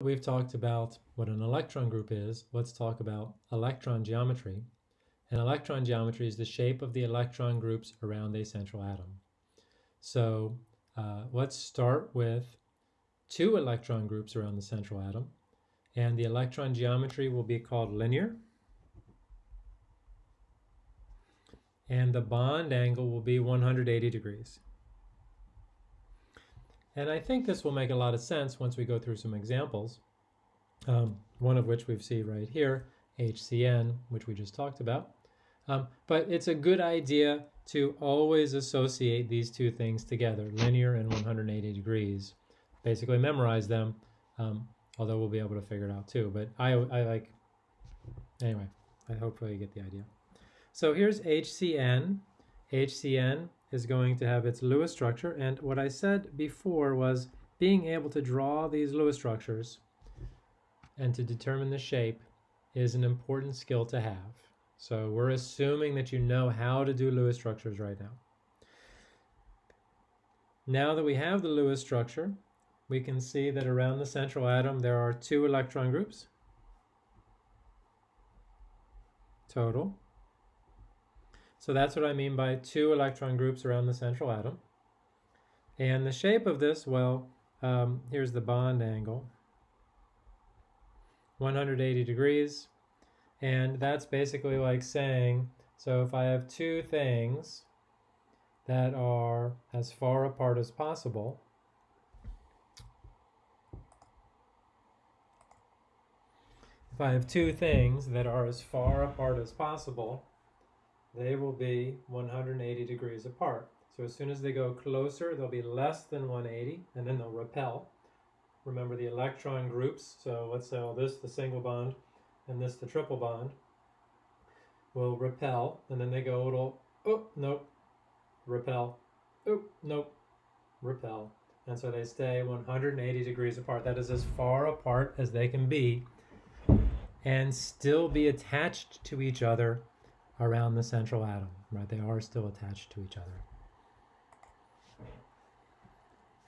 We've talked about what an electron group is. Let's talk about electron geometry. And electron geometry is the shape of the electron groups around a central atom. So uh, let's start with two electron groups around the central atom. And the electron geometry will be called linear. And the bond angle will be 180 degrees. And I think this will make a lot of sense once we go through some examples, um, one of which we see right here, HCN, which we just talked about. Um, but it's a good idea to always associate these two things together, linear and 180 degrees. Basically memorize them, um, although we'll be able to figure it out too. But I, I like, anyway, I hopefully you get the idea. So here's HCN. HCN is going to have its Lewis structure. And what I said before was being able to draw these Lewis structures and to determine the shape is an important skill to have. So we're assuming that you know how to do Lewis structures right now. Now that we have the Lewis structure, we can see that around the central atom there are two electron groups total. So that's what I mean by two electron groups around the central atom. And the shape of this, well, um, here's the bond angle. 180 degrees. And that's basically like saying, so if I have two things that are as far apart as possible, if I have two things that are as far apart as possible, they will be 180 degrees apart. So as soon as they go closer, they'll be less than 180, and then they'll repel. Remember the electron groups, so let's say all this, the single bond, and this, the triple bond, will repel, and then they go a little, oh, nope, repel, oh, nope, repel. And so they stay 180 degrees apart. That is as far apart as they can be and still be attached to each other around the central atom, right? They are still attached to each other.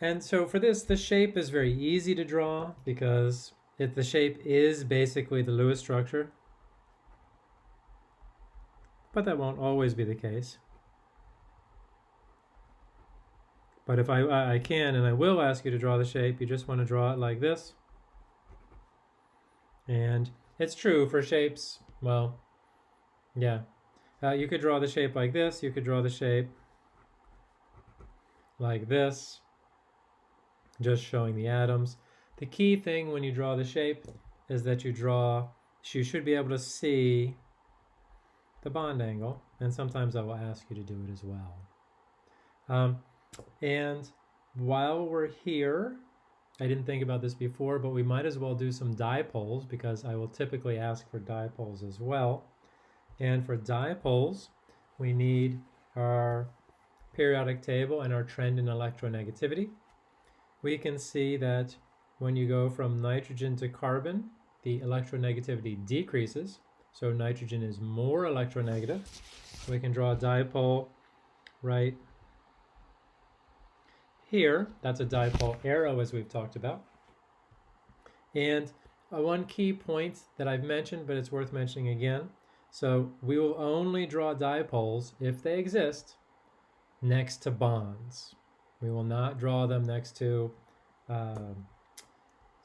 And so for this, the shape is very easy to draw because it, the shape is basically the Lewis structure. But that won't always be the case. But if I, I can, and I will ask you to draw the shape, you just want to draw it like this. And it's true for shapes, well, yeah, uh, you could draw the shape like this. You could draw the shape like this, just showing the atoms. The key thing when you draw the shape is that you draw, you should be able to see the bond angle, and sometimes I will ask you to do it as well. Um, and while we're here, I didn't think about this before, but we might as well do some dipoles because I will typically ask for dipoles as well. And for dipoles, we need our periodic table and our trend in electronegativity. We can see that when you go from nitrogen to carbon, the electronegativity decreases. So nitrogen is more electronegative. We can draw a dipole right here. That's a dipole arrow as we've talked about. And uh, one key point that I've mentioned, but it's worth mentioning again, so we will only draw dipoles if they exist next to bonds. We will not draw them next to, um,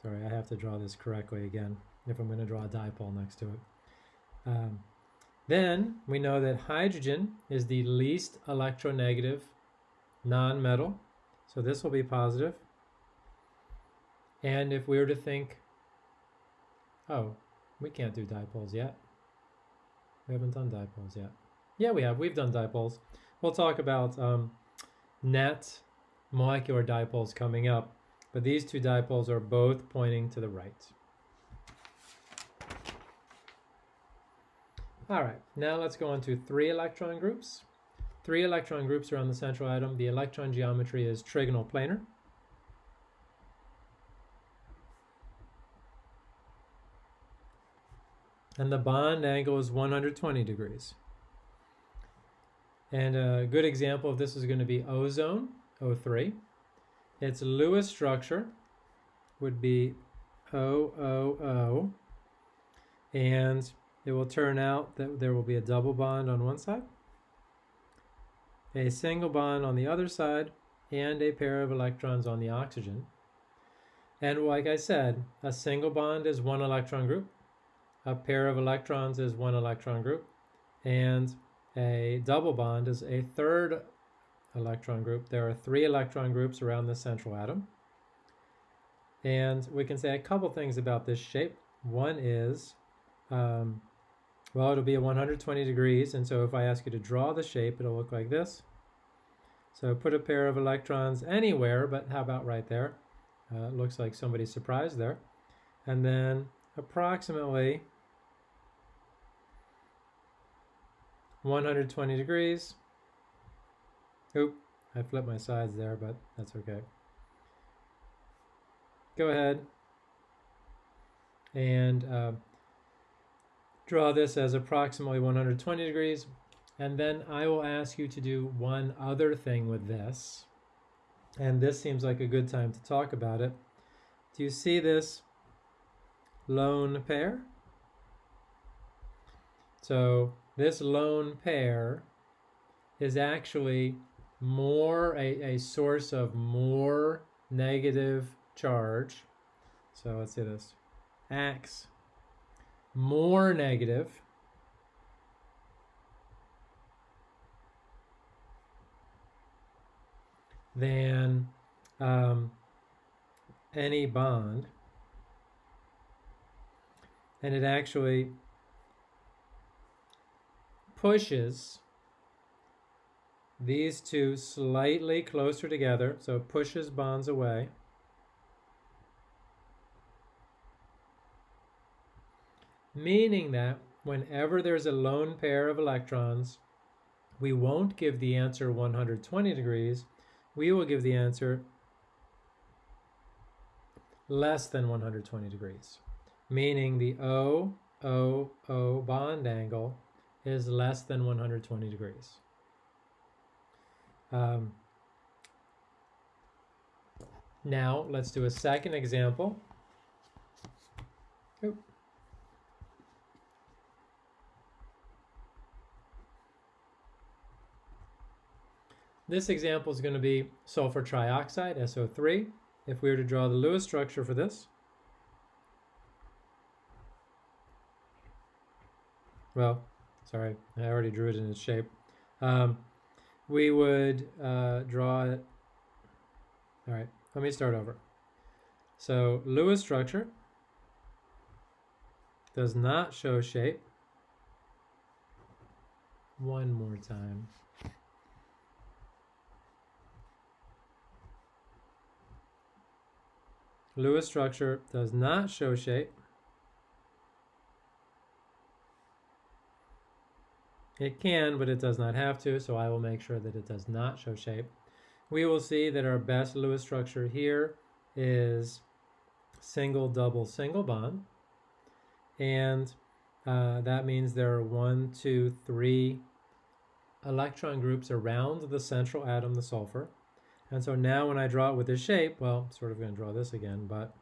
sorry, I have to draw this correctly again if I'm going to draw a dipole next to it. Um, then we know that hydrogen is the least electronegative non-metal. So this will be positive. And if we were to think, oh, we can't do dipoles yet. We haven't done dipoles yet. Yeah, we have. We've done dipoles. We'll talk about um, net molecular dipoles coming up, but these two dipoles are both pointing to the right. All right, now let's go on to three electron groups. Three electron groups around the central atom. The electron geometry is trigonal planar. And the bond angle is 120 degrees. And a good example of this is going to be ozone, O3. Its Lewis structure would be O, O, O. And it will turn out that there will be a double bond on one side, a single bond on the other side, and a pair of electrons on the oxygen. And like I said, a single bond is one electron group, a pair of electrons is one electron group, and a double bond is a third electron group. There are three electron groups around the central atom. And we can say a couple things about this shape. One is, um, well, it'll be a 120 degrees. And so if I ask you to draw the shape, it'll look like this. So put a pair of electrons anywhere, but how about right there? Uh, looks like somebody's surprised there. And then approximately 120 degrees. Oop, I flipped my sides there, but that's okay. Go ahead and uh, draw this as approximately 120 degrees. And then I will ask you to do one other thing with this. And this seems like a good time to talk about it. Do you see this lone pair? So this lone pair is actually more a, a source of more negative charge. So let's say this acts more negative than um, any bond. And it actually pushes these two slightly closer together, so it pushes bonds away. Meaning that whenever there's a lone pair of electrons, we won't give the answer 120 degrees, we will give the answer less than 120 degrees, meaning the O, O, O bond angle is less than 120 degrees. Um, now let's do a second example. Oop. This example is going to be sulfur trioxide, SO3. If we were to draw the Lewis structure for this, well, sorry, I already drew it in its shape. Um, we would uh, draw it. All right, let me start over. So Lewis structure does not show shape. One more time. Lewis structure does not show shape. It can, but it does not have to, so I will make sure that it does not show shape. We will see that our best Lewis structure here is single, double, single bond. And uh, that means there are one, two, three electron groups around the central atom, the sulfur. And so now when I draw it with this shape, well, I'm sort of going to draw this again, but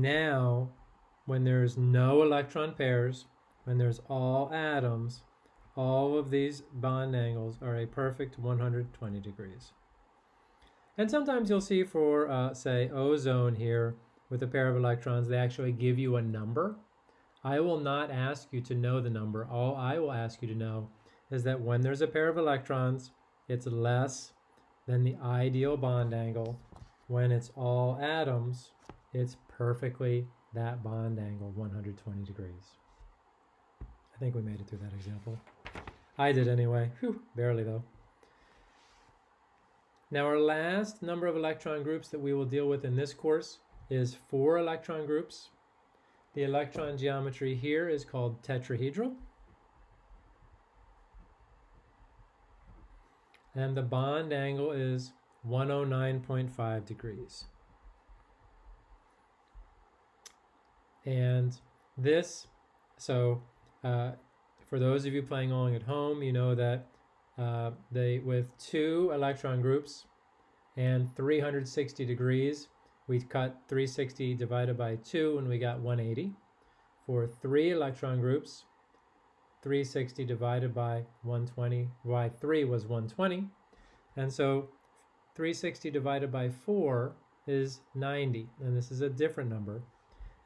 now when there's no electron pairs, when there's all atoms, all of these bond angles are a perfect 120 degrees. And sometimes you'll see for, uh, say, ozone here with a pair of electrons, they actually give you a number. I will not ask you to know the number. All I will ask you to know is that when there's a pair of electrons, it's less than the ideal bond angle. When it's all atoms, it's perfectly that bond angle, 120 degrees. I think we made it through that example. I did anyway. Whew, barely though. Now our last number of electron groups that we will deal with in this course is four electron groups. The electron geometry here is called tetrahedral. And the bond angle is 109.5 degrees. And this so uh, for those of you playing along at home, you know that uh, they with two electron groups and 360 degrees, we cut 360 divided by 2 and we got 180. For three electron groups, 360 divided by 120, by 3 was 120. And so 360 divided by 4 is 90, and this is a different number.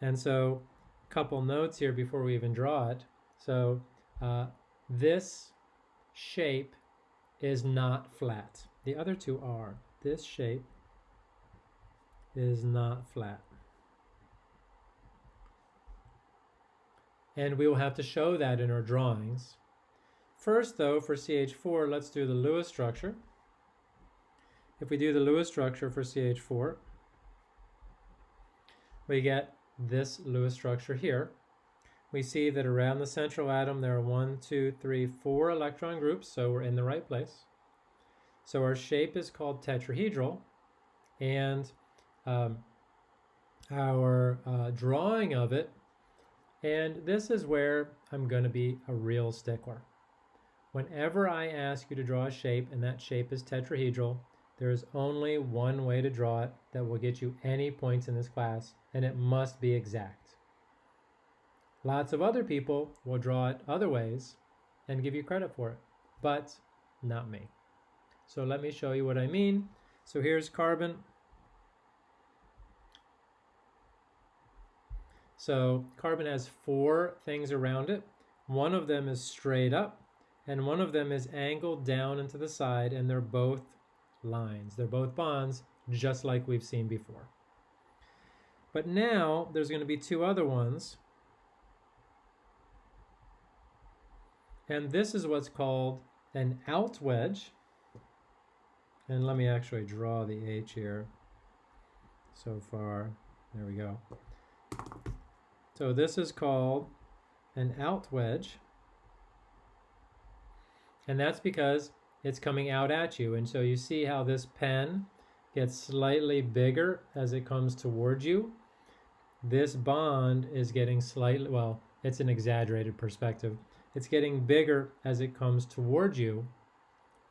And so a couple notes here before we even draw it. So uh, this shape is not flat. The other two are. This shape is not flat. And we will have to show that in our drawings. First though, for CH4, let's do the Lewis structure. If we do the Lewis structure for CH4, we get this Lewis structure here. We see that around the central atom there are one, two, three, four electron groups, so we're in the right place. So our shape is called tetrahedral, and um, our uh, drawing of it, and this is where I'm going to be a real stickler. Whenever I ask you to draw a shape and that shape is tetrahedral, there is only one way to draw it that will get you any points in this class, and it must be exact. Lots of other people will draw it other ways and give you credit for it, but not me. So let me show you what I mean. So here's carbon. So carbon has four things around it. One of them is straight up, and one of them is angled down into the side, and they're both lines. They're both bonds, just like we've seen before. But now there's going to be two other ones. And this is what's called an out wedge. And let me actually draw the H here so far. There we go. So this is called an out wedge. And that's because it's coming out at you. And so you see how this pen gets slightly bigger as it comes towards you. This bond is getting slightly, well, it's an exaggerated perspective. It's getting bigger as it comes towards you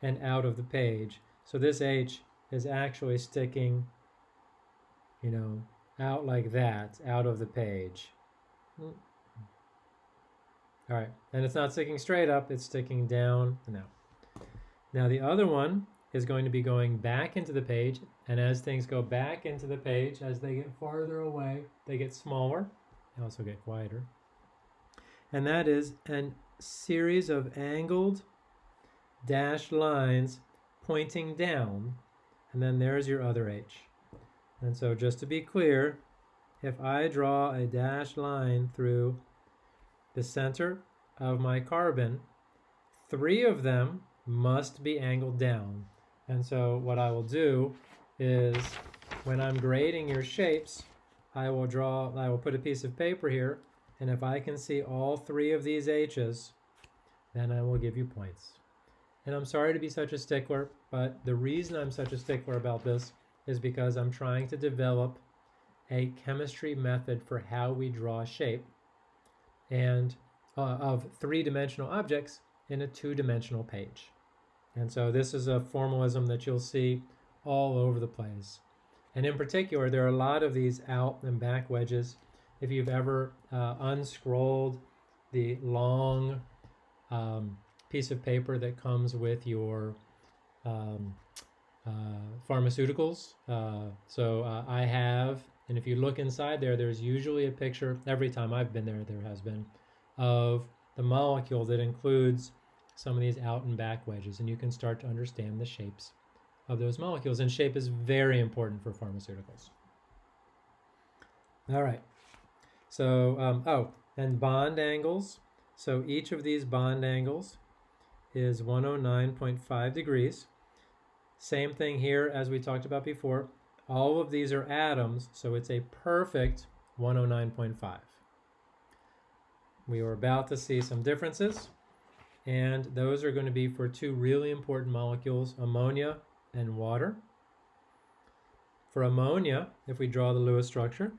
and out of the page. So this H is actually sticking, you know, out like that, out of the page. All right, and it's not sticking straight up, it's sticking down out. Now the other one is going to be going back into the page, and as things go back into the page, as they get farther away, they get smaller. They also get quieter. And that is a series of angled dashed lines pointing down, and then there's your other H. And so just to be clear, if I draw a dashed line through the center of my carbon, three of them must be angled down. And so what I will do is when I'm grading your shapes, I will draw, I will put a piece of paper here, and if I can see all three of these H's, then I will give you points. And I'm sorry to be such a stickler, but the reason I'm such a stickler about this is because I'm trying to develop a chemistry method for how we draw shape and uh, of three-dimensional objects in a two-dimensional page. And so this is a formalism that you'll see all over the place. And in particular, there are a lot of these out and back wedges. If you've ever uh, unscrolled the long um, piece of paper that comes with your um, uh, pharmaceuticals. Uh, so uh, I have, and if you look inside there, there's usually a picture, every time I've been there, there has been, of the molecule that includes some of these out and back wedges, and you can start to understand the shapes of those molecules. And shape is very important for pharmaceuticals. All right. So, um, oh, and bond angles. So each of these bond angles is 109.5 degrees. Same thing here as we talked about before. All of these are atoms, so it's a perfect 109.5. We are about to see some differences and those are going to be for two really important molecules, ammonia and water. For ammonia, if we draw the Lewis structure,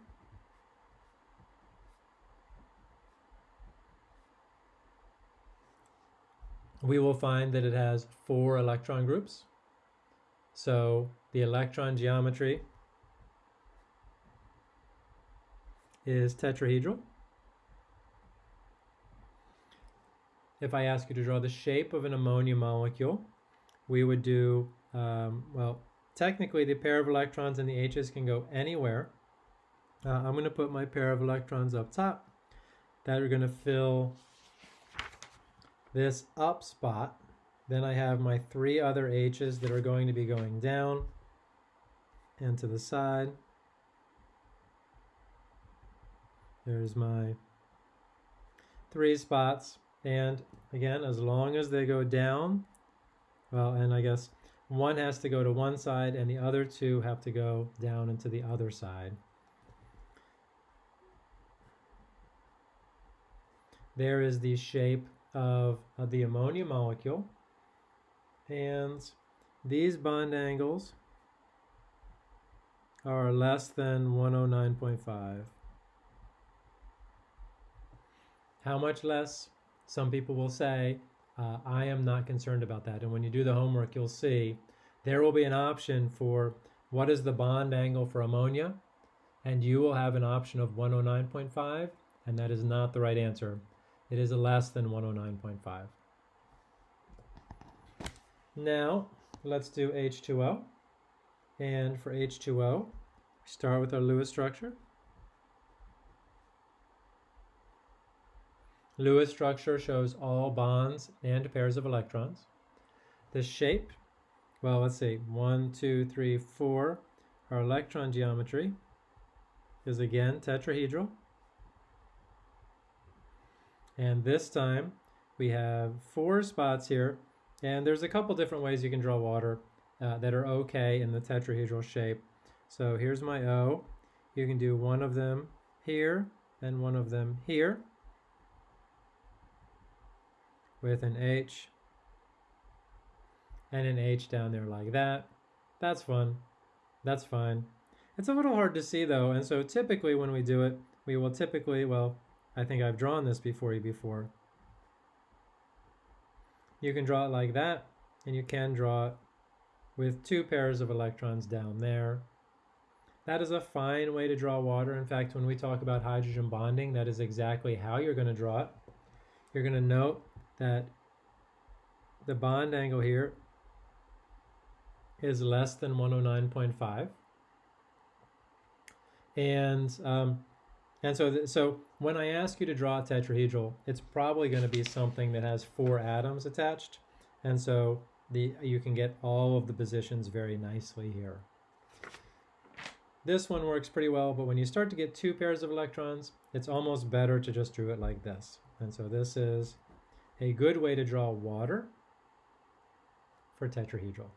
we will find that it has four electron groups. So the electron geometry is tetrahedral. If I ask you to draw the shape of an ammonia molecule, we would do, um, well, technically the pair of electrons and the H's can go anywhere. Uh, I'm going to put my pair of electrons up top that are going to fill this up spot. Then I have my three other H's that are going to be going down and to the side. There's my three spots. And again, as long as they go down, well, and I guess one has to go to one side and the other two have to go down into the other side. There is the shape of, of the ammonia molecule. And these bond angles are less than 109.5. How much less? Some people will say, uh, I am not concerned about that. And when you do the homework, you'll see there will be an option for what is the bond angle for ammonia, and you will have an option of 109.5, and that is not the right answer. It is less than 109.5. Now, let's do H2O. And for H2O, we start with our Lewis structure. Lewis structure shows all bonds and pairs of electrons. The shape, well, let's see, one, two, three, four. Our electron geometry is again tetrahedral. And this time we have four spots here. And there's a couple different ways you can draw water uh, that are okay in the tetrahedral shape. So here's my O. You can do one of them here and one of them here with an H and an H down there like that. That's fun. That's fine. It's a little hard to see though, and so typically when we do it, we will typically, well, I think I've drawn this before you before. You can draw it like that, and you can draw it with two pairs of electrons down there. That is a fine way to draw water. In fact, when we talk about hydrogen bonding, that is exactly how you're going to draw it. You're going to note that the bond angle here is less than 109.5. And um, and so, so when I ask you to draw a tetrahedral, it's probably going to be something that has four atoms attached. And so the, you can get all of the positions very nicely here. This one works pretty well, but when you start to get two pairs of electrons, it's almost better to just draw it like this. And so this is a good way to draw water for tetrahedral.